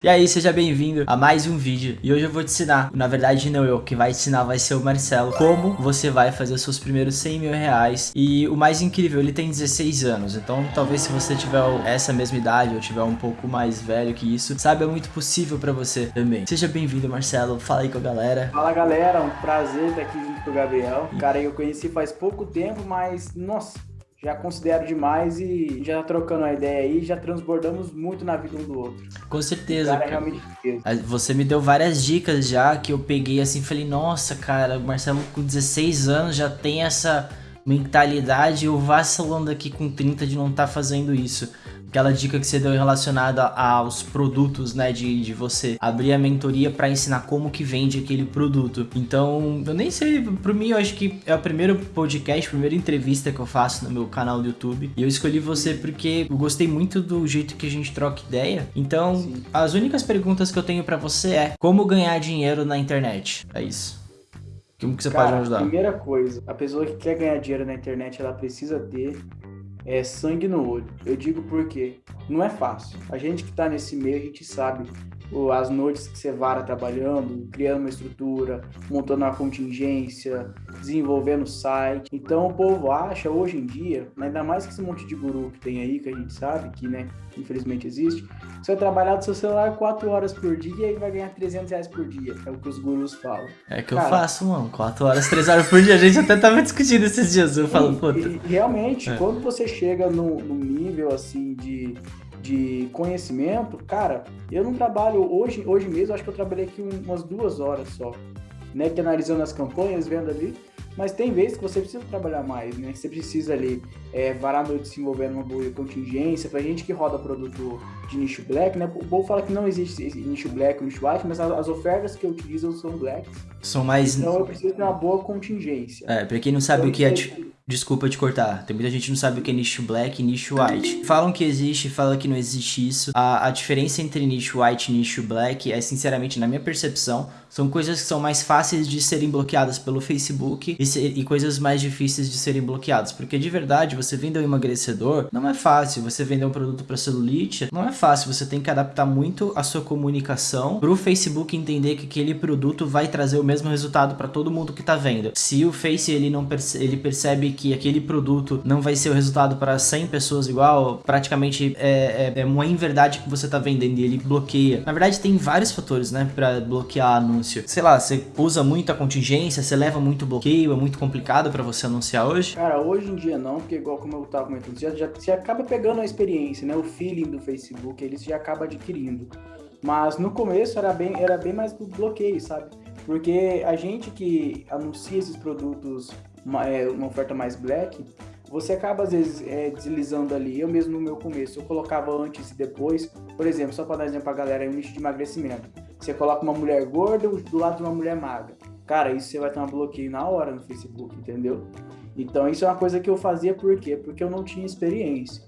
E aí, seja bem-vindo a mais um vídeo. E hoje eu vou te ensinar, na verdade não eu, quem vai te ensinar vai ser o Marcelo, como você vai fazer os seus primeiros 100 mil reais. E o mais incrível, ele tem 16 anos, então talvez se você tiver essa mesma idade ou tiver um pouco mais velho que isso, sabe, é muito possível pra você também. Seja bem-vindo Marcelo, fala aí com a galera. Fala galera, um prazer estar aqui junto com o Gabriel, cara eu conheci faz pouco tempo, mas nossa já considero demais e já trocando a ideia aí, já transbordamos muito na vida um do outro. Com certeza. Cara, é Você me deu várias dicas já que eu peguei assim, falei, nossa, cara, o Marcelo com 16 anos já tem essa mentalidade, eu vacilando aqui com 30 de não estar tá fazendo isso aquela dica que você deu relacionada aos produtos, né, de, de você abrir a mentoria para ensinar como que vende aquele produto. Então, eu nem sei, para mim eu acho que é o primeiro podcast, a primeira entrevista que eu faço no meu canal do YouTube. E eu escolhi você porque eu gostei muito do jeito que a gente troca ideia. Então, Sim. as únicas perguntas que eu tenho para você é: como ganhar dinheiro na internet? É isso. Como que você Cara, pode ajudar? Primeira coisa, a pessoa que quer ganhar dinheiro na internet, ela precisa ter é sangue no olho. Eu digo porque não é fácil. A gente que está nesse meio, a gente sabe as noites que você vara trabalhando, criando uma estrutura, montando uma contingência, desenvolvendo site. Então o povo acha hoje em dia, ainda mais que esse monte de guru que tem aí, que a gente sabe que, né, infelizmente existe, você vai trabalhar do seu celular 4 horas por dia e vai ganhar 300 reais por dia. É o que os gurus falam. É que Cara, eu faço, mano. 4 horas, 3 horas por dia. A gente até tava discutindo esses dias. Eu falo, puta. Realmente, é. quando você chega num nível assim de de conhecimento, cara, eu não trabalho hoje, hoje mesmo, acho que eu trabalhei aqui umas duas horas só, né, que analisando as campanhas, vendo ali, mas tem vezes que você precisa trabalhar mais, né? Você precisa ali é, varar a noite se envolvendo uma boa contingência. Pra gente que roda produto de nicho black, né? O povo fala que não existe nicho black, nicho white, mas as ofertas que eu utilizo são blacks. São mais. Então eu preciso ter uma boa contingência. É, pra quem não sabe então, o que é. Desculpa te cortar. Tem muita gente que não sabe o que é nicho black e nicho white. Falam que existe, falam que não existe isso. A, a diferença entre nicho white e nicho black é, sinceramente, na minha percepção, são coisas que são mais fáceis de serem bloqueadas pelo Facebook e, e coisas mais difíceis de serem bloqueadas. Porque de verdade, você vender um emagrecedor não é fácil. Você vender um produto para celulite não é fácil. Você tem que adaptar muito a sua comunicação para o Facebook entender que aquele produto vai trazer o mesmo resultado para todo mundo que está vendo. Se o Face ele não perce ele percebe que aquele produto não vai ser o resultado para 100 pessoas igual, praticamente é, é, é uma inverdade que você está vendendo e ele bloqueia. Na verdade, tem vários fatores, né, para bloquear anúncio. Sei lá, você usa muita contingência, você leva muito bloqueio, é muito complicado para você anunciar hoje? Cara, hoje em dia não, porque igual como eu tava comentando, já, já, você acaba pegando a experiência, né, o feeling do Facebook, ele já acaba adquirindo. Mas no começo era bem, era bem mais do bloqueio, sabe? Porque a gente que anuncia esses produtos uma, é, uma oferta mais black, você acaba às vezes é, deslizando ali. Eu mesmo no meu começo, eu colocava antes e depois. Por exemplo, só para dar exemplo para galera, é um nicho de emagrecimento. Você coloca uma mulher gorda do lado de uma mulher magra. Cara, isso você vai ter um bloqueio na hora no Facebook, entendeu? Então isso é uma coisa que eu fazia por quê? Porque eu não tinha experiência.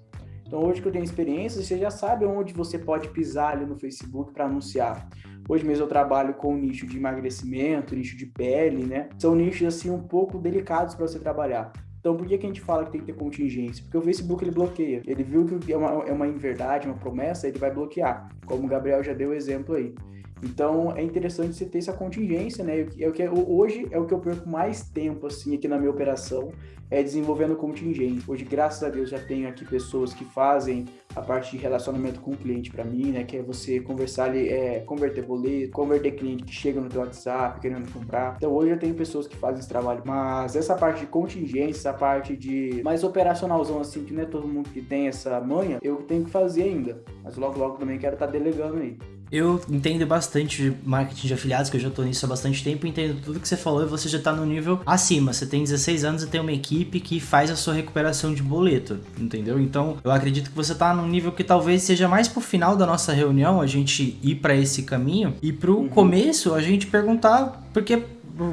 Então hoje que eu tenho experiência, você já sabe onde você pode pisar ali no Facebook para anunciar. Hoje mesmo eu trabalho com nicho de emagrecimento, nicho de pele, né? São nichos assim um pouco delicados para você trabalhar. Então, por que, que a gente fala que tem que ter contingência? Porque o Facebook ele bloqueia. Ele viu que é uma, é uma inverdade, uma promessa, ele vai bloquear. Como o Gabriel já deu o exemplo aí. Então é interessante você ter essa contingência, né? É o que hoje é o que eu perco mais tempo assim aqui na minha operação é desenvolvendo contingência. Hoje, graças a Deus, já tenho aqui pessoas que fazem a parte de relacionamento com o cliente para mim, né? Que é você conversar ali, é, converter boleto, converter cliente que chega no teu WhatsApp querendo comprar. Então hoje eu tenho pessoas que fazem esse trabalho, mas essa parte de contingência, essa parte de mais operacionalzão assim, que não é todo mundo que tem essa manha, eu tenho que fazer ainda. Mas logo logo também quero estar tá delegando aí. Eu entendo bastante de marketing de afiliados, que eu já tô nisso há bastante tempo, entendo tudo que você falou e você já tá no nível acima. Você tem 16 anos e tem uma equipe que faz a sua recuperação de boleto, entendeu? Então, eu acredito que você tá num nível que talvez seja mais pro final da nossa reunião a gente ir para esse caminho e pro uhum. começo a gente perguntar, porque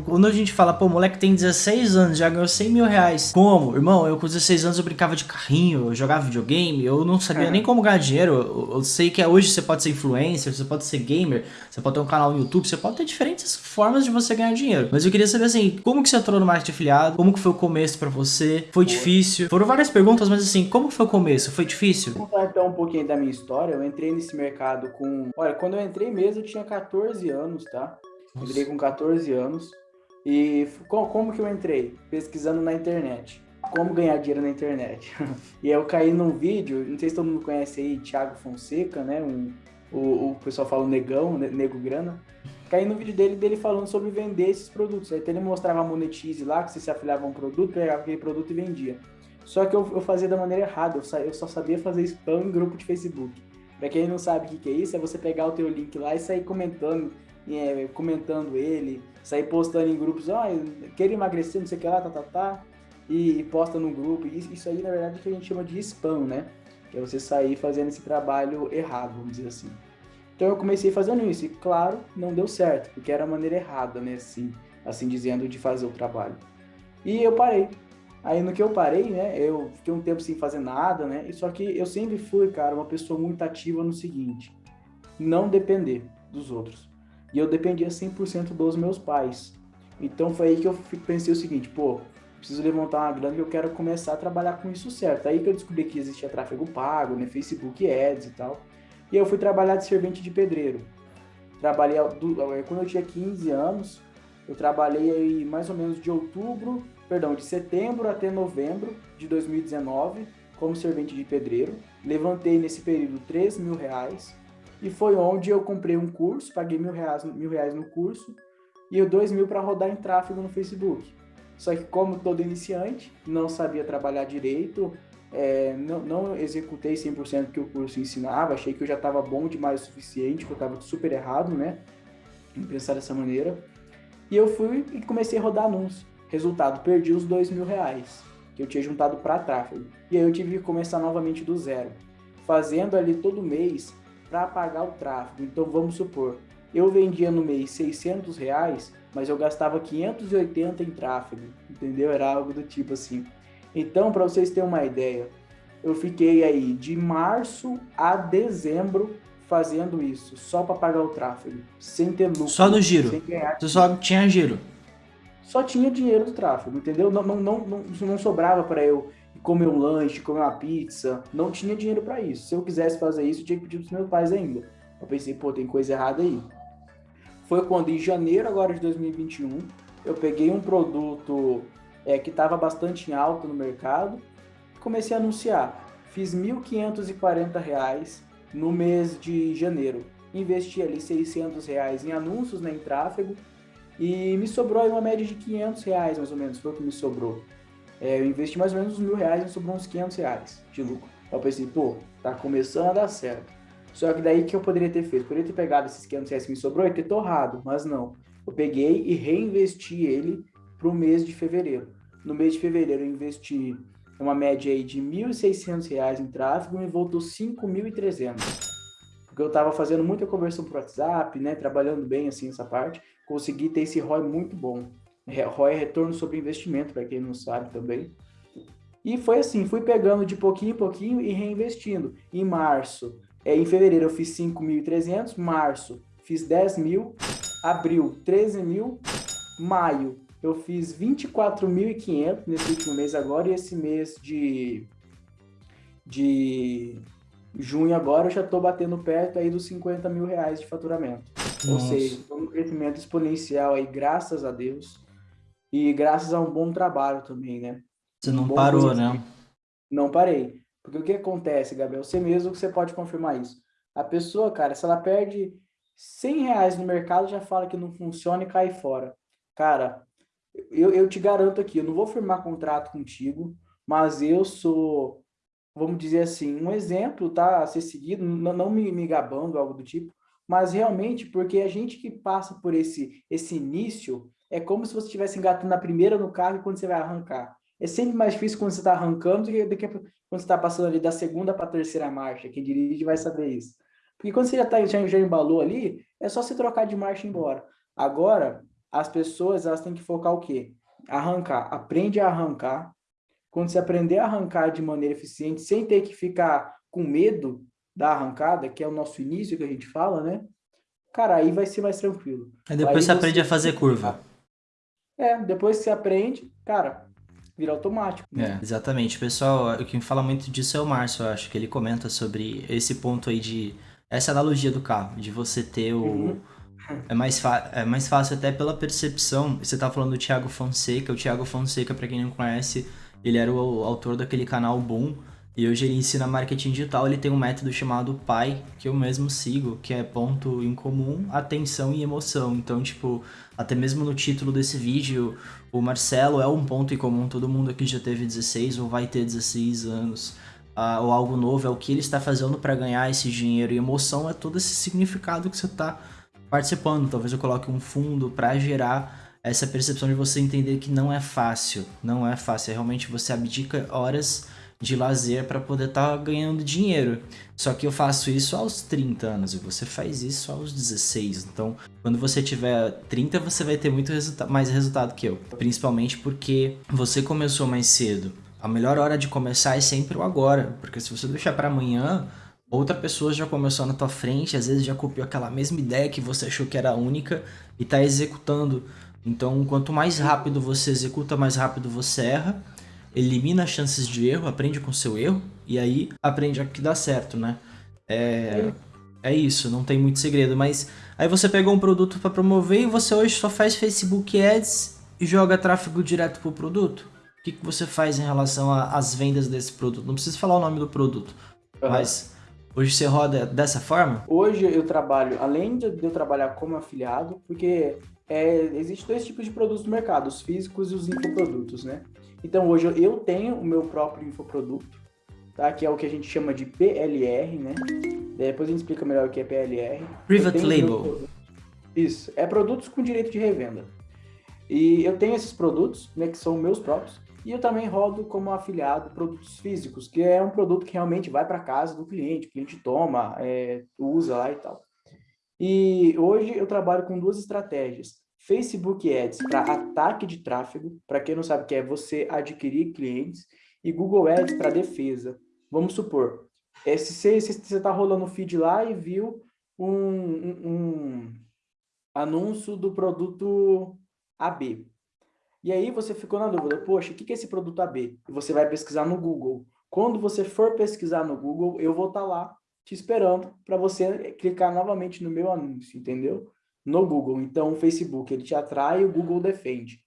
quando a gente fala, pô, moleque tem 16 anos, já ganhou 100 mil reais. Como? Irmão, eu com 16 anos eu brincava de carrinho, eu jogava videogame, eu não sabia é. nem como ganhar dinheiro. Eu, eu, sei que hoje você pode ser influencer, você pode ser gamer, você pode ter um canal no YouTube, você pode ter diferentes formas de você ganhar dinheiro. Mas eu queria saber assim, como que você entrou no marketing afiliado? Como que foi o começo para você? Foi difícil? Foram várias perguntas, mas assim, como que foi o começo? Foi difícil? Vou contar então um pouquinho da minha história. Eu entrei nesse mercado com. Olha, quando eu entrei mesmo, eu tinha 14 anos, tá? Entrei com 14 anos. E como que eu entrei? Pesquisando na internet. Como ganhar dinheiro na internet. e eu caí num vídeo, não sei se todo mundo conhece aí, Thiago Fonseca, né? Um, o, o pessoal fala o negão, nego grana. Caí no vídeo dele, dele falando sobre vender esses produtos. Aí ele mostrava a Monetize lá, que você se afiliava a um produto, pegava aquele produto e vendia. Só que eu, eu fazia da maneira errada, eu só, eu só sabia fazer spam em grupo de Facebook. Pra quem não sabe o que, que é isso, é você pegar o teu link lá e sair comentando, é, comentando ele, sair postando em grupos, ó, oh, quero emagrecer, não sei o que lá, tá, tá, tá, e, e posta no grupo. Isso, isso aí, na verdade, é que a gente chama de spam, né? Que é você sair fazendo esse trabalho errado, vamos dizer assim. Então eu comecei fazendo isso, e claro, não deu certo, porque era a maneira errada, né, assim, assim dizendo, de fazer o trabalho. E eu parei, Aí no que eu parei, né, eu fiquei um tempo sem fazer nada, né, e só que eu sempre fui, cara, uma pessoa muito ativa no seguinte, não depender dos outros. E eu dependia 100% dos meus pais. Então foi aí que eu pensei o seguinte, pô, preciso levantar uma grana e eu quero começar a trabalhar com isso certo. Aí que eu descobri que existia tráfego pago, né, Facebook Ads e tal. E eu fui trabalhar de servente de pedreiro. Trabalhei quando eu tinha 15 anos, eu trabalhei aí mais ou menos de outubro perdão, de setembro até novembro de 2019 como servente de pedreiro. Levantei nesse período 3 mil reais e foi onde eu comprei um curso, paguei mil reais, mil reais no curso e dois mil para rodar em tráfego no Facebook. Só que como todo iniciante, não sabia trabalhar direito, é, não, não, executei 100% que o curso ensinava, achei que eu já estava bom demais o suficiente, que eu estava super errado, né? Em pensar dessa maneira. E eu fui e comecei a rodar anúncios. Resultado, perdi os dois mil reais que eu tinha juntado para tráfego. E aí eu tive que começar novamente do zero, fazendo ali todo mês para pagar o tráfego. Então vamos supor, eu vendia no mês 600 reais, mas eu gastava 580 em tráfego, entendeu? Era algo do tipo assim. Então, para vocês terem uma ideia, eu fiquei aí de março a dezembro fazendo isso, só para pagar o tráfego, sem ter lucro. Só no giro. Você só tinha giro só tinha dinheiro do tráfego, entendeu? Não, não, não, não, não sobrava para eu comer um lanche, comer uma pizza, não tinha dinheiro para isso. Se eu quisesse fazer isso, eu tinha que pedir pros meus pais ainda. Eu pensei, pô, tem coisa errada aí. Foi quando, em janeiro agora de 2021, eu peguei um produto é, que estava bastante em alta no mercado e comecei a anunciar. Fiz R$ 1.540 no mês de janeiro. Investi ali 600 reais em anúncios, né, em tráfego, e me sobrou aí uma média de 500 reais, mais ou menos, foi o que me sobrou. É, eu investi mais ou menos uns mil reais e sobrou uns 500 reais de lucro. Eu pensei, pô, tá começando a dar certo. Só que daí que eu poderia ter feito? Poderia ter pegado esses 500 reais que me sobrou e ter torrado, mas não. Eu peguei e reinvesti ele para o mês de fevereiro. No mês de fevereiro eu investi uma média aí de R$ 1.600 em tráfego e me voltou 5.300. Porque eu estava fazendo muita conversão por WhatsApp, né, trabalhando bem assim essa parte consegui ter esse ROI muito bom. ROI é retorno sobre investimento, para quem não sabe também. E foi assim, fui pegando de pouquinho em pouquinho e reinvestindo. Em março, é, em fevereiro eu fiz 5.300, março fiz 10 mil, abril 13 mil, maio eu fiz 24.500 nesse último mês agora e esse mês de, de junho agora eu já estou batendo perto aí dos 50 mil reais de faturamento. Nossa. Ou seja, um crescimento exponencial aí, graças a Deus. E graças a um bom trabalho também, né? Você não um parou, né? Não parei. Porque o que acontece, Gabriel? Você mesmo que você pode confirmar isso. A pessoa, cara, se ela perde 100 reais no mercado, já fala que não funciona e cai fora. Cara, eu, eu te garanto aqui, eu não vou firmar contrato contigo, mas eu sou, vamos dizer assim, um exemplo, tá? A ser seguido, não, não me, me gabando, algo do tipo, mas realmente porque a gente que passa por esse, esse início, é como se você estivesse engatando a primeira no carro e quando você vai arrancar. É sempre mais difícil quando você está arrancando do que, do que quando você está passando ali da segunda para a terceira marcha. Quem dirige vai saber isso. Porque quando você já, tá, já, já embalou ali, é só você trocar de marcha e ir embora. Agora, as pessoas elas têm que focar o quê? Arrancar. Aprende a arrancar. Quando você aprender a arrancar de maneira eficiente, sem ter que ficar com medo da arrancada, que é o nosso início que a gente fala, né? Cara, aí vai ser mais tranquilo. Aí depois aí você aprende a fazer curva. É, depois que você aprende, cara, vira automático. Né? É, exatamente. Pessoal, quem fala muito disso é o Márcio, eu acho que ele comenta sobre esse ponto aí de essa analogia do carro, de você ter o uhum. É mais, é mais fácil até pela percepção. Você tá falando do Thiago Fonseca. O Thiago Fonseca, para quem não conhece, ele era o autor daquele canal Boom. E hoje ele ensina marketing digital. Ele tem um método chamado PAI, que eu mesmo sigo, que é ponto em comum, atenção e emoção. Então, tipo, até mesmo no título desse vídeo, o Marcelo é um ponto em comum. Todo mundo aqui já teve 16 ou vai ter 16 anos. Uh, ou algo novo, é o que ele está fazendo para ganhar esse dinheiro. E emoção é todo esse significado que você está participando. Talvez eu coloque um fundo para gerar essa percepção de você entender que não é fácil. Não é fácil. É realmente você abdica horas de lazer para poder estar tá ganhando dinheiro. Só que eu faço isso aos 30 anos e você faz isso aos 16. Então, quando você tiver 30, você vai ter muito resulta mais resultado que eu. Principalmente porque você começou mais cedo. A melhor hora de começar é sempre o agora, porque se você deixar para amanhã, outra pessoa já começou na tua frente, às vezes já copiou aquela mesma ideia que você achou que era única e está executando. Então, quanto mais rápido você executa, mais rápido você erra, elimina as chances de erro, aprende com seu erro e aí aprende a que dá certo, né? É, é isso, não tem muito segredo, mas aí você pegou um produto para promover e você hoje só faz Facebook Ads e joga tráfego direto pro produto? O que, que você faz em relação às vendas desse produto? Não precisa falar o nome do produto, uhum. mas Hoje você roda dessa forma? Hoje eu trabalho, além de eu trabalhar como afiliado, porque é, existem dois tipos de produtos no mercado, os físicos e os infoprodutos, né? Então hoje eu tenho o meu próprio infoproduto, tá? Que é o que a gente chama de PLR, né? Depois a gente explica melhor o que é PLR. Private Label. Isso, é produtos com direito de revenda. E eu tenho esses produtos, né, que são meus próprios, e eu também rodo como afiliado produtos físicos, que é um produto que realmente vai para casa do cliente, o cliente toma, é, usa lá e tal. E hoje eu trabalho com duas estratégias. Facebook Ads para ataque de tráfego, para quem não sabe o que é você adquirir clientes, e Google Ads para defesa. Vamos supor, é, se você está rolando o feed lá e viu um, um, um anúncio do produto AB. E aí você ficou na dúvida, poxa, o que é esse produto AB? E você vai pesquisar no Google. Quando você for pesquisar no Google, eu vou estar tá lá te esperando para você clicar novamente no meu anúncio, entendeu? No Google. Então, o Facebook, ele te atrai e o Google defende.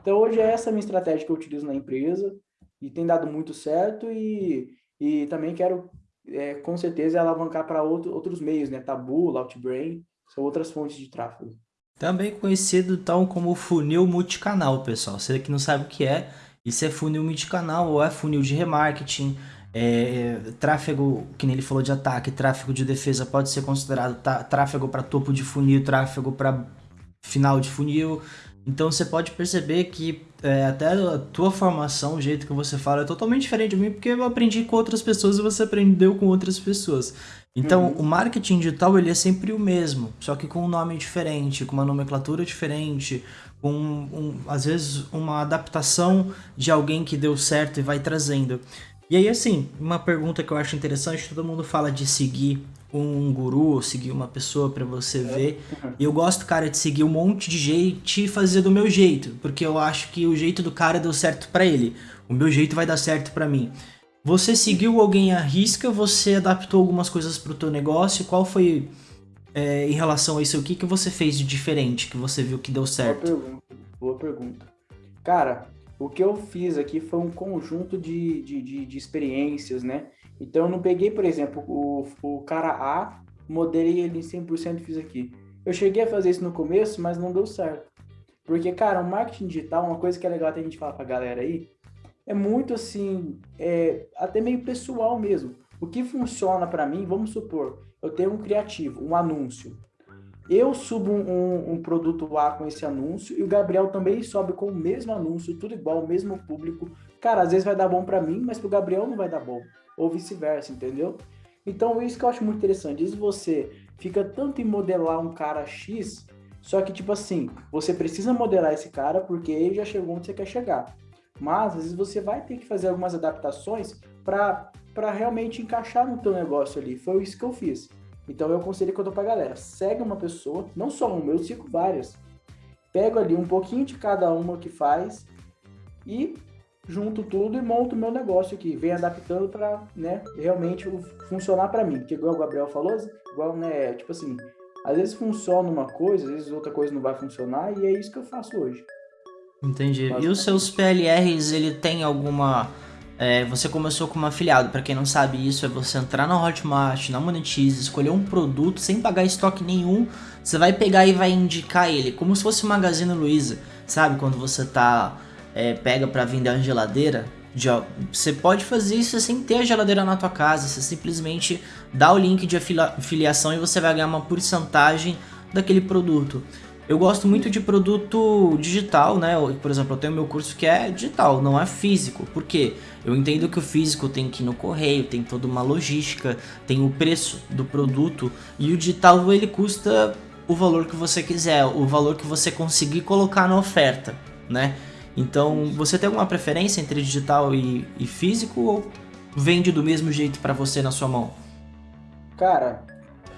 Então, hoje é essa minha estratégia que eu utilizo na empresa e tem dado muito certo e, e também quero, é, com certeza, alavancar para outro, outros meios, né? Taboola, Outbrain, são outras fontes de tráfego. Também conhecido tal como funil multicanal, pessoal. Você que não sabe o que é, isso é funil multicanal ou é funil de remarketing. É, tráfego, que nem ele falou de ataque, tráfego de defesa pode ser considerado tráfego para topo de funil, tráfego para final de funil. Então você pode perceber que é, até a tua formação, o jeito que você fala é totalmente diferente de mim, porque eu aprendi com outras pessoas e você aprendeu com outras pessoas. Então, uhum. o marketing digital ele é sempre o mesmo, só que com um nome diferente, com uma nomenclatura diferente, com um, às vezes uma adaptação de alguém que deu certo e vai trazendo. E aí, assim, uma pergunta que eu acho interessante, todo mundo fala de seguir um guru ou seguir uma pessoa para você ver. E eu gosto, cara, de seguir um monte de gente e fazer do meu jeito, porque eu acho que o jeito do cara deu certo para ele. O meu jeito vai dar certo para mim. Você seguiu alguém à risca? Você adaptou algumas coisas para o teu negócio? Qual foi é, em relação a isso? O que, que você fez de diferente que você viu que deu certo? Boa pergunta. Boa pergunta. Cara, o que eu fiz aqui foi um conjunto de, de, de, de experiências, né? Então eu não peguei, por exemplo, o, o cara A, modelei ele em 100% e fiz aqui. Eu cheguei a fazer isso no começo, mas não deu certo. Porque, cara, o marketing digital, uma coisa que é legal até a gente falar pra galera aí, é muito assim, é, até meio pessoal mesmo. O que funciona para mim, vamos supor, eu tenho um criativo, um anúncio. Eu subo um, um, produto A com esse anúncio e o Gabriel também sobe com o mesmo anúncio, tudo igual, o mesmo público. Cara, às vezes vai dar bom para mim, mas pro Gabriel não vai dar bom. Ou vice-versa, entendeu? Então, isso que eu acho muito interessante. Isso você fica tanto em modelar um cara X Só que, tipo assim, você precisa modelar esse cara porque ele já chegou onde você quer chegar. Mas, às vezes, você vai ter que fazer algumas adaptações para realmente encaixar no teu negócio ali. Foi isso que eu fiz. Então, eu aconselho que eu dou pra galera. Segue uma pessoa, não só uma, eu sigo várias. Pego ali um pouquinho de cada uma que faz e junto tudo e monto o meu negócio aqui. Venho adaptando para né, realmente funcionar para mim. Porque, igual o Gabriel falou, igual, né, tipo assim, às vezes funciona uma coisa, às vezes outra coisa não vai funcionar, e é isso que eu faço hoje. Entendi. E os seus PLRs, ele tem alguma. É, você começou como afiliado, para quem não sabe isso, é você entrar na Hotmart, na Monetize, escolher um produto sem pagar estoque nenhum, você vai pegar e vai indicar ele, como se fosse o Magazine Luiza, sabe? Quando você tá é, pega para vender a geladeira, você pode fazer isso sem ter a geladeira na tua casa, você simplesmente dá o link de afiliação e você vai ganhar uma porcentagem daquele produto. Eu gosto muito de produto digital, né? Por exemplo, eu tenho meu curso que é digital, não é físico. Por quê? Eu entendo que o físico tem que ir no correio, tem toda uma logística, tem o preço do produto e o digital ele custa o valor que você quiser, o valor que você conseguir colocar na oferta, né? Então, você tem alguma preferência entre digital e, e físico ou vende do mesmo jeito para você na sua mão? Cara,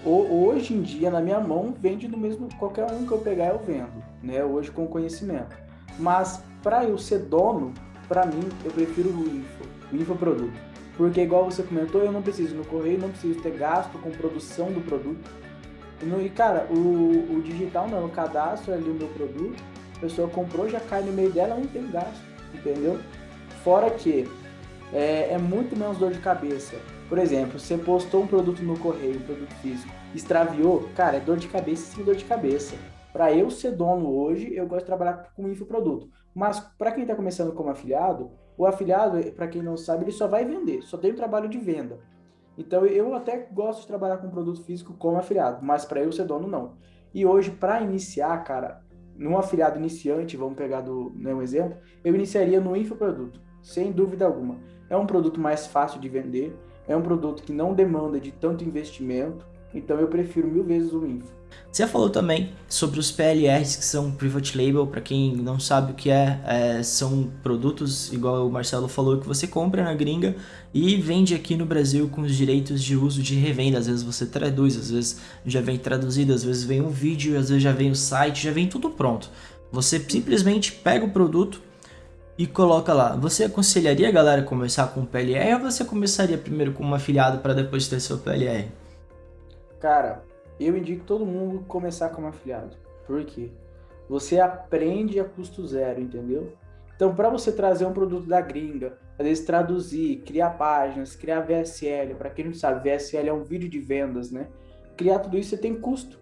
hoje em dia na minha mão vende do mesmo qualquer um que eu pegar eu vendo, né? Hoje com conhecimento. Mas para eu ser dono, para mim eu prefiro o info, o infoproduto. Porque igual você comentou, eu não preciso no correio, não preciso ter gasto com produção do produto. E cara, o, o digital não, o cadastro ali o meu produto a pessoa comprou, já cai no meio dela, não tem gasto, entendeu? Fora que é, é, muito menos dor de cabeça. Por exemplo, você postou um produto no correio, um produto físico, extraviou, cara, é dor de cabeça sim dor de cabeça. Para eu ser dono hoje, eu gosto de trabalhar com infoproduto. Mas para quem está começando como afiliado, o afiliado, para quem não sabe, ele só vai vender, só tem o trabalho de venda. Então eu até gosto de trabalhar com produto físico como afiliado, mas para eu ser dono não. E hoje para iniciar, cara, num afiliado iniciante, vamos pegar do, né, um exemplo, eu iniciaria no infoproduto, sem dúvida alguma. É um produto mais fácil de vender, é um produto que não demanda de tanto investimento, então eu prefiro mil vezes o info. Você falou também sobre os PLRs, que são Private Label, para quem não sabe o que é, é, são produtos, igual o Marcelo falou, que você compra na gringa e vende aqui no Brasil com os direitos de uso de revenda. Às vezes você traduz, às vezes já vem traduzido, às vezes vem um vídeo, às vezes já vem o site, já vem tudo pronto. Você simplesmente pega o produto e coloca lá. Você aconselharia a galera começar com PLR ou você começaria primeiro com uma afiliado para depois ter seu PLR? Cara, eu indico todo mundo começar como afiliado. Por quê? Você aprende a custo zero, entendeu? Então, para você trazer um produto da gringa, às vezes traduzir, criar páginas, criar VSL, para quem não sabe, VSL é um vídeo de vendas, né? Criar tudo isso você tem custo.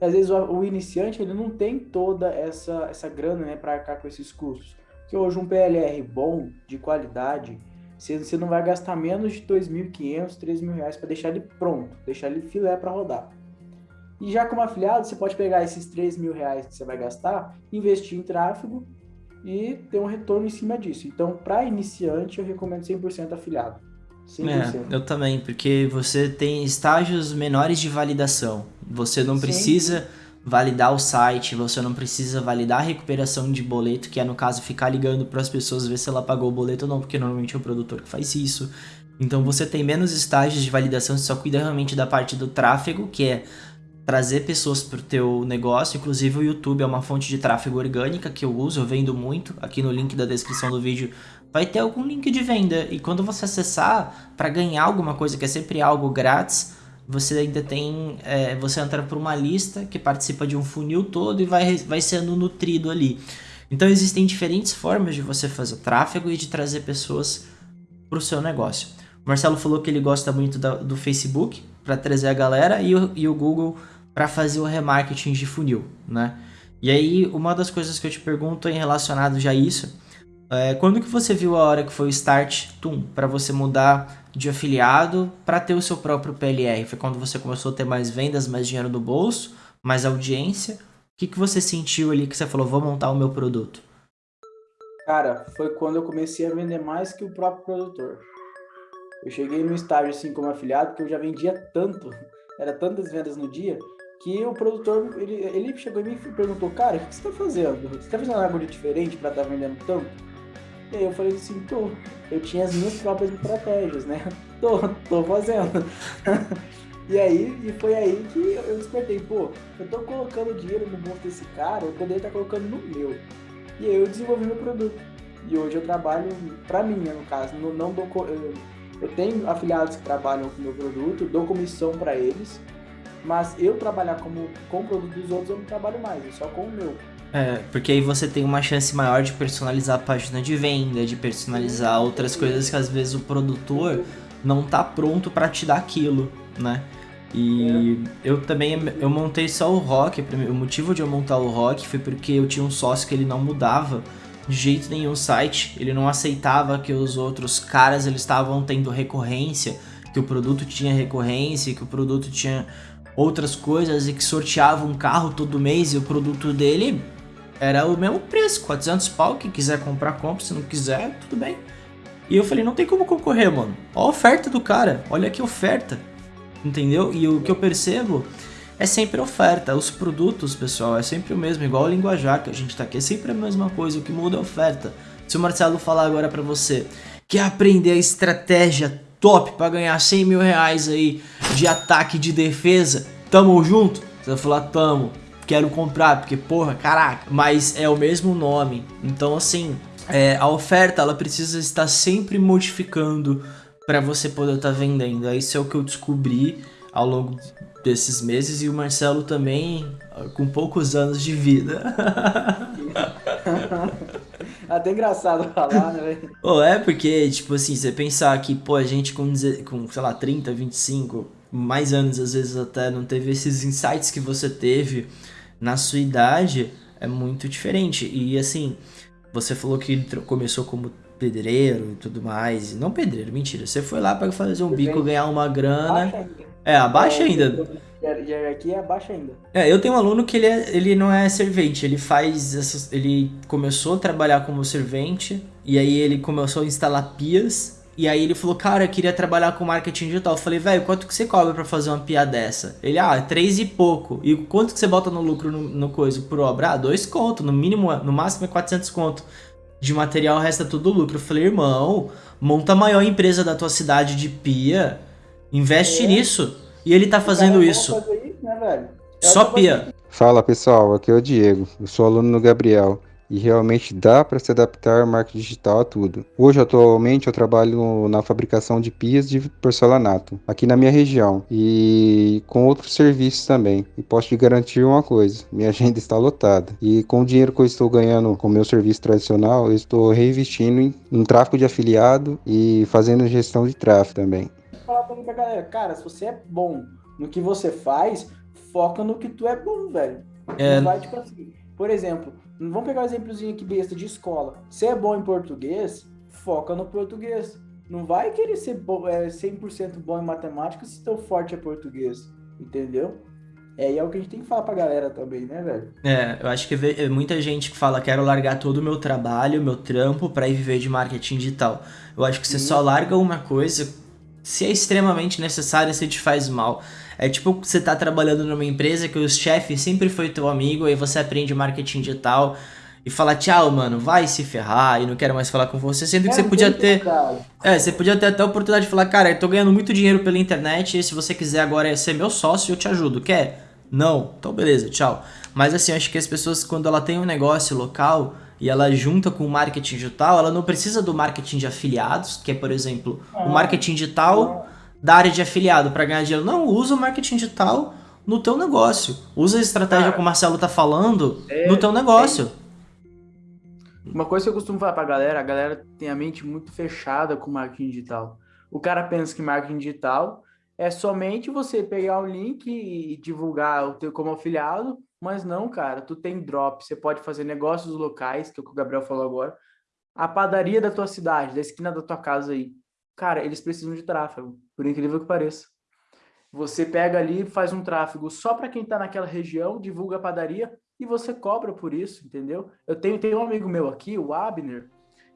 Às vezes o, o iniciante ele não tem toda essa, essa grana né, para arcar com esses custos. Porque hoje um PLR bom, de qualidade, você, você não vai gastar menos de R$ 2.500, 3.000 reais para deixar ele pronto, deixar ele filé para rodar. E já como afiliado, você pode pegar esses 3 mil reais que você vai gastar, investir em tráfego e ter um retorno em cima disso. Então, para iniciante, eu recomendo 100% afiliado. 100%. É, eu também, porque você tem estágios menores de validação. Você não precisa Sim. Validar o site, você não precisa validar a recuperação de boleto, que é no caso ficar ligando para as pessoas ver se ela pagou o boleto ou não, porque normalmente é o produtor que faz isso. Então você tem menos estágios de validação, você só cuida realmente da parte do tráfego, que é trazer pessoas para o teu negócio. Inclusive o YouTube é uma fonte de tráfego orgânica que eu uso, eu vendo muito. Aqui no link da descrição do vídeo vai ter algum link de venda. E quando você acessar para ganhar alguma coisa, que é sempre algo grátis, você ainda tem. É, você entra por uma lista que participa de um funil todo e vai, vai sendo nutrido ali. Então existem diferentes formas de você fazer tráfego e de trazer pessoas para o seu negócio. O Marcelo falou que ele gosta muito da, do Facebook para trazer a galera e o, e o Google para fazer o remarketing de funil, né? E aí, uma das coisas que eu te pergunto em relacionado já a isso, é, quando que você viu a hora que foi o Start Tum para você mudar de afiliado para ter o seu próprio PLR? Foi quando você começou a ter mais vendas, mais dinheiro no bolso, mais audiência? O que, que você sentiu ali que você falou, vou montar o meu produto? Cara, foi quando eu comecei a vender mais que o próprio produtor. Eu cheguei no estágio assim como afiliado que eu já vendia tanto, era tantas vendas no dia, que o produtor, ele, ele chegou e perguntou, cara, o que você tá fazendo? Você tá fazendo algo diferente para estar tá vendendo tanto? E aí eu falei assim, tô, eu tinha as minhas próprias estratégias, né? Tô, tô fazendo. e aí, e foi aí que eu despertei, pô, eu tô colocando dinheiro no bolso desse cara, eu poderia estar tá colocando no meu. E aí eu desenvolvi meu produto. E hoje eu trabalho para mim, né, no caso, não, não dou, eu, eu tenho afiliados que trabalham com meu produto, dou comissão para eles, mas eu trabalhar como, com o produto dos outros eu não trabalho mais, é só com o meu. É, porque aí você tem uma chance maior de personalizar a página de venda, de personalizar outras coisas que às vezes o produtor não tá pronto para te dar aquilo, né? E é. eu também eu montei só o rock, o motivo de eu montar o rock foi porque eu tinha um sócio que ele não mudava de jeito nenhum o site, ele não aceitava que os outros caras eles estavam tendo recorrência, que o produto tinha recorrência, que o produto tinha outras coisas e que sorteava um carro todo mês e o produto dele era o mesmo preço, 400 pau, quem quiser comprar, compra, se não quiser, tudo bem. E eu falei, não tem como concorrer, mano. Olha a oferta do cara, olha que oferta, entendeu? E o que eu percebo é sempre oferta. Os produtos, pessoal, é sempre o mesmo, igual o linguajar que a gente tá aqui, é sempre a mesma coisa, o que muda é oferta. Se o Marcelo falar agora para você, quer aprender a estratégia top para ganhar 100 mil reais aí de ataque de defesa, tamo junto? Você vai falar, tamo, quero comprar, porque porra, caraca, mas é o mesmo nome. Então assim, é, a oferta ela precisa estar sempre modificando para você poder estar tá vendendo. Isso é o que eu descobri ao longo desses meses e o Marcelo também com poucos anos de vida. Até engraçado falar, né, velho? Oh, é porque, tipo assim, você pensar que, pô, a gente com, com, sei lá, 30, 25, mais anos às vezes até, não teve esses insights que você teve na sua idade, é muito diferente. E assim, você falou que começou como pedreiro e tudo mais. Não pedreiro, mentira. Você foi lá para fazer um bico, ganhar uma grana. É, abaixo é, ainda. aqui é abaixo ainda. É, eu tenho um aluno que ele, é, ele não é servente, ele faz essas, ele começou a trabalhar como servente e aí ele começou a instalar pias e aí ele falou, cara, eu queria trabalhar com marketing digital. Eu falei, velho, quanto que você cobra para fazer uma pia dessa? Ele, ah, três e pouco. E quanto que você bota no lucro no, no coisa por obra? Ah, dois conto, no mínimo, no máximo é 400 conto. De material resta tudo lucro. Eu falei, irmão, monta a maior empresa da tua cidade de pia Investe é. nisso. E ele tá fazendo isso. isso né, Só pia. Fala pessoal, aqui é o Diego. Eu sou aluno do Gabriel. E realmente dá para se adaptar marketing digital a tudo. Hoje, atualmente, eu trabalho na fabricação de pias de porcelanato, aqui na minha região, e com outros serviços também. E posso te garantir uma coisa: minha agenda está lotada. E com o dinheiro que eu estou ganhando com o meu serviço tradicional, eu estou reinvestindo em, em tráfego de afiliado e fazendo gestão de tráfego também falar também pra galera, cara, se você é bom no que você faz, foca no que tu é bom, velho. É... Vai, tipo assim, por exemplo, vamos pegar um exemplozinho aqui besta de escola. Se é bom em português, foca no português. Não vai querer ser bo é, 100% bom em matemática se teu forte é português, entendeu? É, e é o que a gente tem que falar pra galera também, né, velho? É, eu acho que é muita gente que fala, quero largar todo o meu trabalho, meu trampo para ir viver de marketing digital. Eu acho que você só larga uma coisa se é extremamente necessário, se te faz mal. É tipo você tá trabalhando numa empresa que o chefe sempre foi teu amigo, aí você aprende marketing digital e fala tchau, mano, vai se ferrar e não quero mais falar com você, sendo que é, você podia ter. É, você podia ter até a oportunidade de falar, cara, eu tô ganhando muito dinheiro pela internet e se você quiser agora ser meu sócio, eu te ajudo. Quer? Não? Então beleza, tchau. Mas assim, acho que as pessoas, quando ela tem um negócio local e ela junta com o marketing digital, ela não precisa do marketing de afiliados, que é, por exemplo, o ah. marketing digital da área de afiliado para ganhar dinheiro. Não, usa o marketing digital no teu negócio. Usa a estratégia que o Marcelo tá falando é, no teu negócio. É. Uma coisa que eu costumo falar pra galera, a galera tem a mente muito fechada com marketing digital. O cara pensa que marketing digital é somente você pegar o link e divulgar o teu como afiliado mas não, cara, tu tem drop, você pode fazer negócios locais, que é o que o Gabriel falou agora. A padaria da tua cidade, da esquina da tua casa aí. Cara, eles precisam de tráfego, por incrível que pareça. Você pega ali, faz um tráfego só para quem está naquela região, divulga a padaria e você cobra por isso, entendeu? Eu tenho, tenho um amigo meu aqui, o Abner.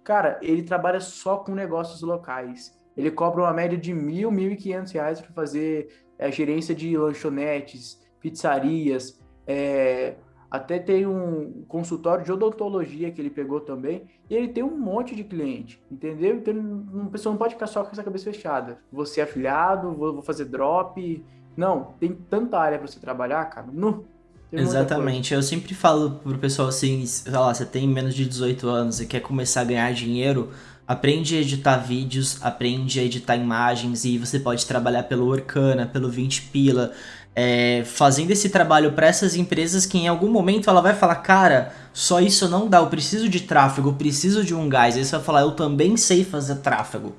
Cara, ele trabalha só com negócios locais. Ele cobra uma média de mil, mil e quinhentos reais para fazer é, gerência de lanchonetes, pizzarias, é, até tem um consultório de odontologia que ele pegou também, e ele tem um monte de cliente, entendeu? Então, uma pessoa não pode ficar só com essa cabeça fechada. Você é afiliado, vou, vou fazer drop. Não, tem tanta área para você trabalhar, cara. No, Exatamente. Eu sempre falo pro pessoal assim, sei lá, você tem menos de 18 anos e quer começar a ganhar dinheiro, aprende a editar vídeos, aprende a editar imagens e você pode trabalhar pelo Orkana, pelo 20 Pila, é, fazendo esse trabalho para essas empresas que em algum momento ela vai falar, cara, só isso não dá, eu preciso de tráfego, eu preciso de um gás. Aí você vai falar, eu também sei fazer tráfego.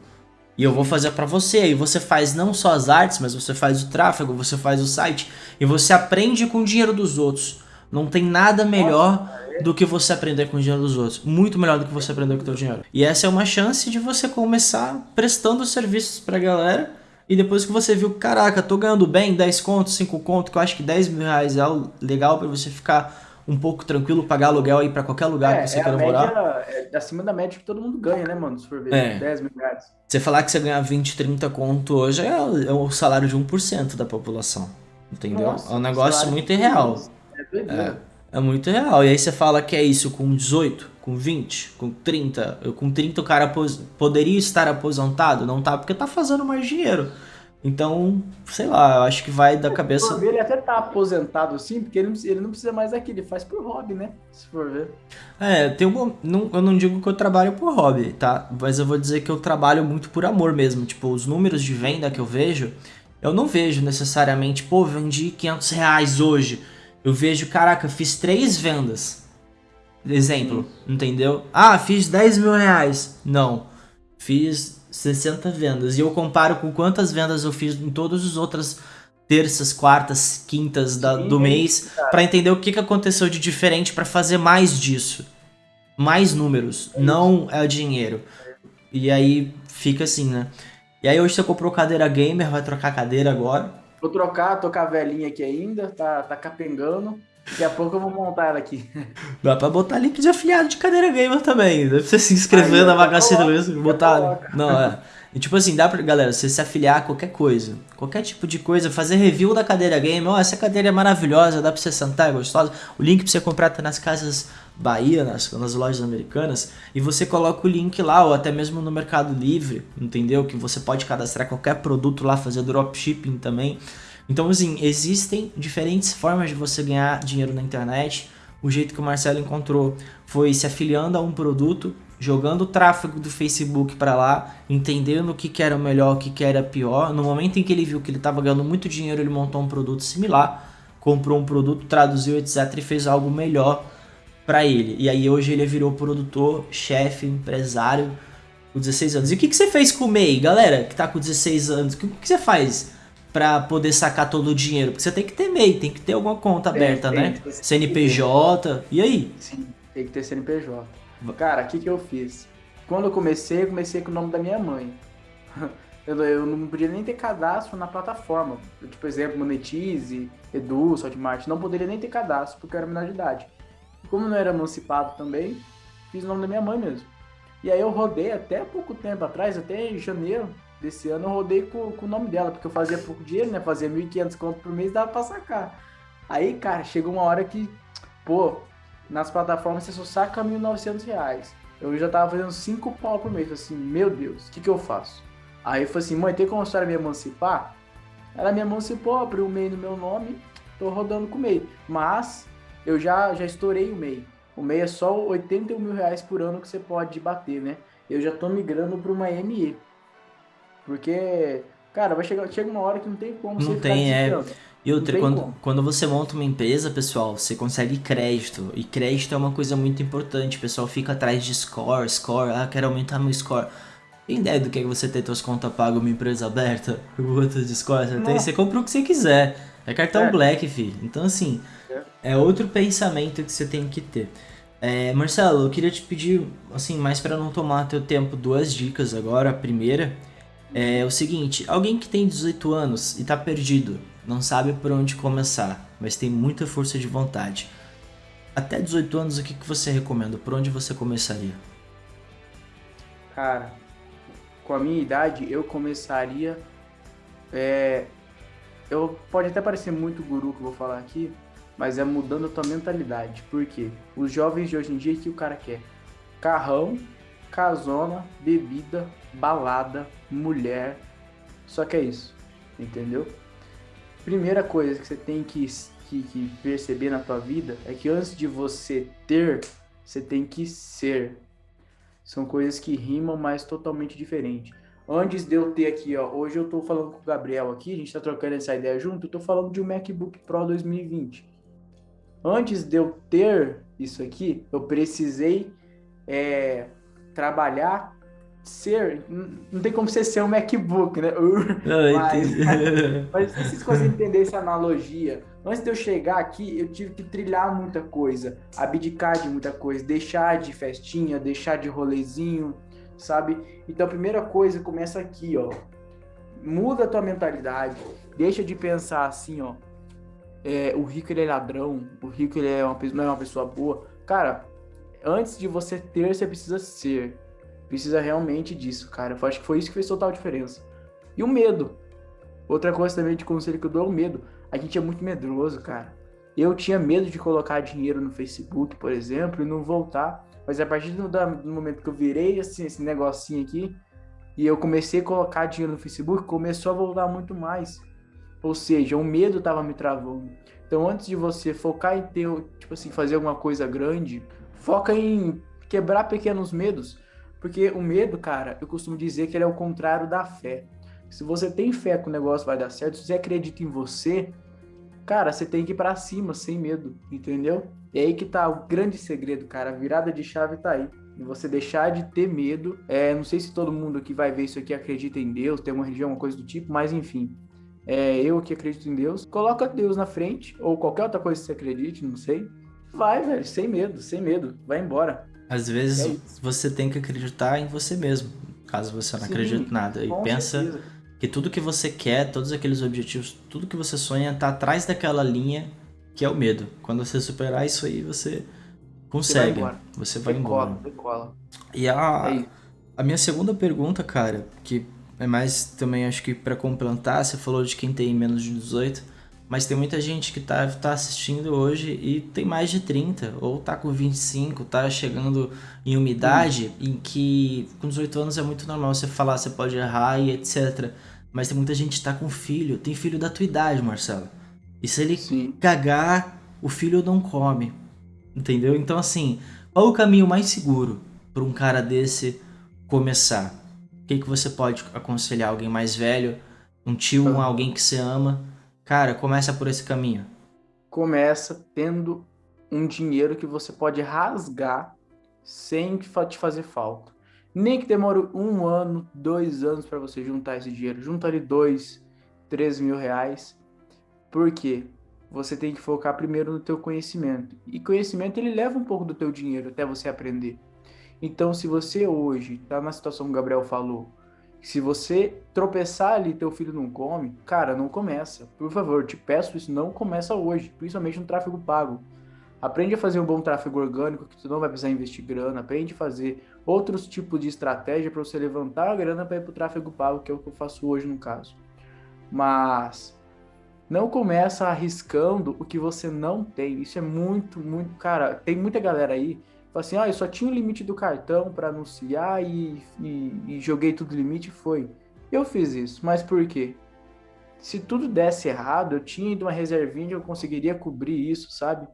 E eu vou fazer para você. E você faz não só as artes, mas você faz o tráfego, você faz o site. E você aprende com o dinheiro dos outros. Não tem nada melhor do que você aprender com o dinheiro dos outros. Muito melhor do que você aprender com o teu dinheiro. E essa é uma chance de você começar prestando serviços pra galera. E depois que você viu, caraca, tô ganhando bem, 10 contos, 5 contos, que eu acho que 10 mil reais é legal para você ficar um pouco tranquilo, pagar aluguel aí para qualquer lugar é, que você é queira morar. É acima da média que todo mundo ganha, né, mano? Se for ver, É. 10 mil reais. Você falar que você ganha 20, 30 conto hoje é, o- é o salário de 1% da população. Entendeu? Nossa, é um negócio muito irreal. É doideira. É muito real. E aí você fala que é isso com 18, com 20, com 30. Eu, Com 30 o cara poderia estar aposentado? Não tá, porque tá fazendo mais dinheiro. Então, sei lá, eu acho que vai da Se cabeça. for ver, ele até tá aposentado sim, porque ele não, ele não precisa mais daquilo, ele faz por hobby, né? Se for ver. É, tem um, não, eu não digo que eu trabalho por hobby, tá? Mas eu vou dizer que eu trabalho muito por amor mesmo. Tipo, os números de venda que eu vejo, eu não vejo necessariamente, pô, vendi 500 reais hoje. Eu vejo, caraca, fiz três vendas. Exemplo, entendeu? Ah, fiz 10 mil reais. Não, fiz 60 vendas. E eu comparo com quantas vendas eu fiz em todas as outras terças, quartas, quintas da- Sim, do é mês pra entender o que, que aconteceu de diferente pra fazer mais disso. Mais números, não é o dinheiro. E aí fica assim, né? E aí hoje você comprou cadeira gamer, vai trocar cadeira agora. Vou trocar, tô com a velhinha aqui ainda, tá, tá capengando. Daqui a pouco eu vou montar ela aqui. Dá pra botar link de afiliado de cadeira gamer também. Dá pra você se inscrever Aí, na coloca, Luiza e já botar. coloca. Não, é. E tipo assim, dá pra, galera, você se afiliar a qualquer coisa. Qualquer tipo de coisa, fazer review da cadeira gamer. Ó, essa cadeira é maravilhosa, dá pra você sentar, é gostosa. O link pra você comprar tá nas casas Bahia, nas, nas lojas americanas. E você coloca o link lá, ou até mesmo no Mercado Livre, entendeu? Que você pode cadastrar qualquer produto lá, fazer dropshipping também. Então, assim, existem diferentes formas de você ganhar dinheiro na internet. O jeito que o Marcelo encontrou foi se afiliando a um produto, jogando o tráfego do Facebook para lá, entendendo o que, que era o melhor, o que, que era pior. No momento em que ele viu que ele estava ganhando muito dinheiro, ele montou um produto similar, comprou um produto, traduziu, etc. e fez algo melhor para ele. E aí hoje ele virou produtor, chefe, empresário com 16 anos. E o que, que você fez com o MEI, galera, que tá com 16 anos? O que, que você faz para poder sacar todo o dinheiro? Porque você tem que ter MEI, tem que ter alguma conta Tem, aberta, tem, né? tem. CNPJ. E aí? Sim, tem que ter CNPJ. Cara, o que que eu fiz? Quando eu comecei, eu comecei com o nome da minha mãe. Eu, eu não podia nem ter cadastro na plataforma. Eu, tipo, exemplo, Monetize, Edu, Hotmart. Não poderia nem ter cadastro, porque eu era menor de idade. Como eu não era emancipado também, fiz o nome da minha mãe mesmo. E aí eu rodei até pouco tempo atrás, até janeiro desse ano, eu rodei com, com o nome dela, porque eu fazia pouco dinheiro, né? Fazia 1.500 conto por mês, dava pra sacar. Aí, cara, chegou uma hora que, pô, nas plataformas você só saca 1.900 reais. Eu já tava fazendo 5 pau por mês. Assim, meu Deus, o que que eu faço? Aí eu falei assim, mãe, tem como a senhora me emancipar? Ela me emancipou, abriu o MEI no meu nome, tô rodando com o MEI. Mas eu já, já estourei o MEI. O MEI é só 81 mil reais por ano que você pode bater, né? Eu já tô migrando para uma ME. Porque, cara, vai chegar, chega uma hora que não tem como Não você tem, ficar é. E outra, quando, como. quando você monta uma empresa, pessoal, você consegue crédito. E crédito é uma coisa muito importante. O pessoal fica atrás de score, score. Ah, quero aumentar meu score. Tem ideia do que é você ter suas contas pagas uma empresa aberta? Quanto de score você tem? Você compra o que você quiser. É cartão É. black, filho. Então, assim, É. é outro pensamento que você tem que ter. É, Marcelo, eu queria te pedir, assim, mais para não tomar teu tempo, duas dicas agora. A primeira é o seguinte: alguém que tem 18 anos e tá perdido, não sabe por onde começar, mas tem muita força de vontade. Até 18 anos, o que, que você recomenda? Por onde você começaria? Cara, com a minha idade, eu começaria é, eu pode até parecer muito guru que eu vou falar aqui, mas é mudando a tua mentalidade. Por quê? Os jovens de hoje em dia, o que o cara quer? Carrão, casona, bebida, balada, mulher. Só que é isso, entendeu? Primeira coisa que você tem que, que, que perceber na tua vida é que antes de você ter, você tem que ser. São coisas que rimam, mas totalmente diferentes. Antes de eu ter aqui, ó, hoje eu tô falando com o Gabriel aqui, a gente tá trocando essa ideia junto, eu tô falando de um MacBook Pro 2020. Antes de eu ter isso aqui, eu precisei é, trabalhar, ser. Não tem como você ser um MacBook, né? mas, mas se vocês conseguem entender essa analogia. Antes de eu chegar aqui, eu tive que trilhar muita coisa, abdicar de muita coisa, deixar de festinha, deixar de rolezinho, sabe? Então a primeira coisa começa aqui, ó. Muda a tua mentalidade, deixa de pensar assim, ó. É, o rico ele é ladrão, o rico ele é uma, não é uma pessoa boa. Cara, antes de você ter, você precisa ser. Precisa realmente disso, cara. Eu acho que foi isso que fez total diferença. E o medo. Outra coisa também de conselho que eu dou é o medo. A gente é muito medroso, cara. Eu tinha medo de colocar dinheiro no Facebook, por exemplo, e não voltar. Mas a partir do, do momento que eu virei assim, esse negocinho aqui, e eu comecei a colocar dinheiro no Facebook, começou a voltar muito mais. Ou seja, o medo estava me travando. Então, antes de você focar em ter, tipo assim, fazer alguma coisa grande, foca em quebrar pequenos medos. Porque o medo, cara, eu costumo dizer que ele é o contrário da fé. Se você tem fé que o negócio vai dar certo, se você acredita em você, cara, você tem que ir pra cima, sem medo, entendeu? E aí que tá o grande segredo, cara. A virada de chave tá aí. Você deixar de ter medo. É, não sei se todo mundo que vai ver isso aqui acredita em Deus, tem uma religião, uma coisa do tipo, mas enfim. É, eu que acredito em Deus, coloca Deus na frente, ou qualquer outra coisa que você acredite, não sei. Vai, velho, sem medo, sem medo. Vai embora. Às vezes é você tem que acreditar em você mesmo, caso você não Sim, acredite em nada. E pensa certeza. que tudo que você quer, todos aqueles objetivos, tudo que você sonha tá atrás daquela linha que é o medo. Quando você superar isso aí, você consegue. Você vai embora. Você vai decola, embora. Decola. E a, é a minha segunda pergunta, cara, que é mais também acho que para complementar, você falou de quem tem menos de 18, mas tem muita gente que tá, tá assistindo hoje e tem mais de 30, ou tá com 25, tá chegando em uma idade hum. em que com 18 anos é muito normal você falar, você pode errar e etc. Mas tem muita gente que tá com filho, tem filho da tua idade, Marcelo. E se ele Sim. cagar, o filho não come. Entendeu? Então, assim, qual o caminho mais seguro para um cara desse começar? O que, que você pode aconselhar alguém mais velho, um tio, um alguém que você ama? Cara, começa por esse caminho. Começa tendo um dinheiro que você pode rasgar sem te fazer falta. Nem que demore um ano, dois anos para você juntar esse dinheiro. Junta ali dois, três mil reais por quê? Você tem que focar primeiro no teu conhecimento. E conhecimento ele leva um pouco do teu dinheiro até você aprender. Então, se você hoje está na situação que o Gabriel falou, se você tropeçar ali teu filho não come, cara, não começa. Por favor, te peço isso, não começa hoje, principalmente no tráfego pago. Aprende a fazer um bom tráfego orgânico, que tu não vai precisar investir grana. Aprende a fazer outros tipos de estratégia para você levantar a grana para ir para o tráfego pago, que é o que eu faço hoje no caso. Mas não começa arriscando o que você não tem. Isso é muito, muito. Cara, tem muita galera aí fala assim: ah, eu só tinha o limite do cartão para anunciar e, e, e, joguei tudo limite foi. Eu fiz isso, mas por quê? Se tudo desse errado, eu tinha ido uma reservinha eu conseguiria cobrir isso, sabe?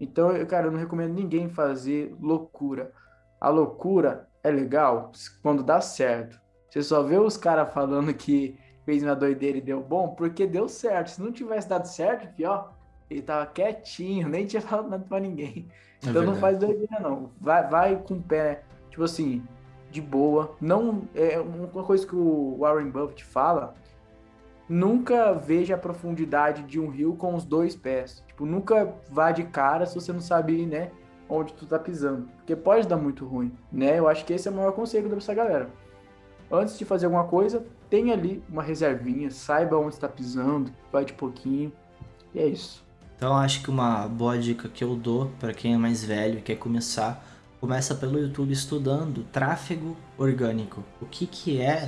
Então, eu, cara, eu não recomendo ninguém fazer loucura. A loucura é legal quando dá certo. Você só vê os caras falando que fez uma doideira e deu bom, porque deu certo. Se não tivesse dado certo, pior, ele tava quietinho, nem tinha falado nada pra ninguém. É então não faz doideira, não. Vai, vai com o pé, tipo assim, de boa. Não é uma coisa que o Warren Buffett fala. Nunca veja a profundidade de um rio com os dois pés. Tipo, nunca vá de cara se você não sabe, né, onde tu tá pisando. Porque pode dar muito ruim, né? Eu acho que esse é o maior conselho dessa galera. Antes de fazer alguma coisa, tem ali uma reservinha, saiba onde está pisando, vai de pouquinho. E é isso. Então acho que uma boa dica que eu dou para quem é mais velho e quer começar, começa pelo YouTube estudando tráfego orgânico. O que, que é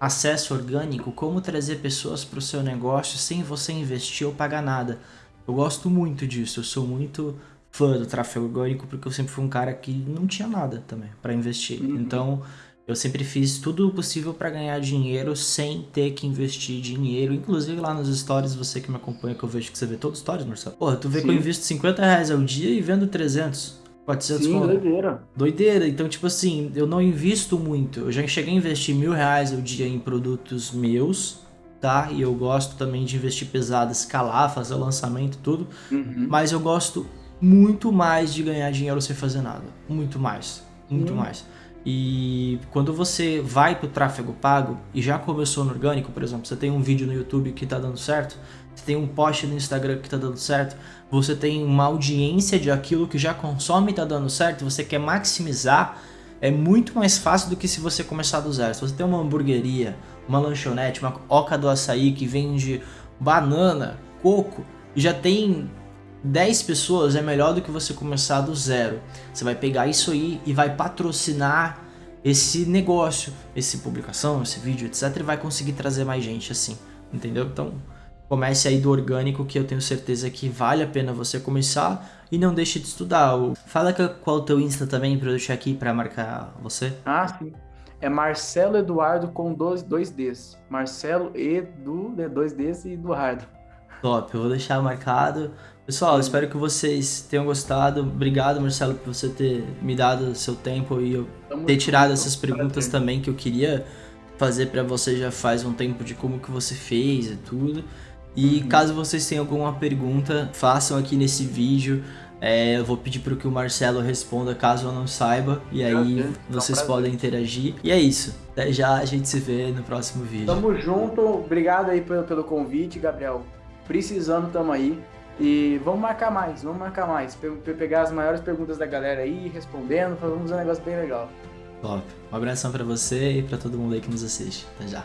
acesso orgânico, como trazer pessoas para o seu negócio sem você investir ou pagar nada. Eu gosto muito disso, eu sou muito fã do tráfego orgânico porque eu sempre fui um cara que não tinha nada também para investir. Uhum. Então, eu sempre fiz tudo o possível para ganhar dinheiro sem ter que investir dinheiro. Inclusive lá nos stories, você que me acompanha, que eu vejo que você vê todos os stories, Marcelo. Porra, tu vê que eu Sim. invisto 50 reais ao dia e vendo 300, 400 Sim, conto. doideira. Doideira. Então, tipo assim, eu não invisto muito. Eu já cheguei a investir mil reais ao dia em produtos meus, tá? E eu gosto também de investir pesado, escalar, fazer lançamento, tudo. Uhum. Mas eu gosto muito mais de ganhar dinheiro sem fazer nada. Muito mais. Muito Sim. mais. E quando você vai pro tráfego pago e já começou no orgânico, por exemplo, você tem um vídeo no YouTube que tá dando certo, você tem um post no Instagram que tá dando certo, você tem uma audiência de aquilo que já consome e tá dando certo, você quer maximizar, é muito mais fácil do que se você começar do zero. Se você tem uma hamburgueria, uma lanchonete, uma oca do açaí que vende banana, coco, e já tem 10 pessoas, é melhor do que você começar do zero. Você vai pegar isso aí e vai patrocinar esse negócio, essa publicação, esse vídeo, etc. E vai conseguir trazer mais gente assim, entendeu? Então, comece aí do orgânico que eu tenho certeza que vale a pena você começar e não deixe de estudar. Fala qual o teu Insta também pra eu deixar aqui pra marcar você. Ah, sim. É Marcelo Eduardo com dois, dois Ds. Marcelo Edu, né, dois Ds e Eduardo. Top, eu vou deixar marcado. Pessoal, espero que vocês tenham gostado. Obrigado, Marcelo, por você ter me dado seu tempo e eu Tamo ter tirado junto. essas perguntas Prazer. também que eu queria fazer pra você já faz um tempo de como que você fez e tudo. E Uhum. caso vocês tenham alguma pergunta, façam aqui nesse vídeo. É, eu vou pedir para que o Marcelo responda caso eu não saiba. E aí Prazer, é um vocês podem interagir. E é isso. Até já a gente se vê no próximo vídeo. Tamo junto. Obrigado aí pelo, pelo convite, Gabriel. Precisando, tamo aí. E vamos marcar mais, vamos marcar mais. Pe- pe- pegar as maiores perguntas da galera aí, respondendo, fazer um negócio bem legal. Top. Um abração pra você e pra todo mundo aí que nos assiste. Até já.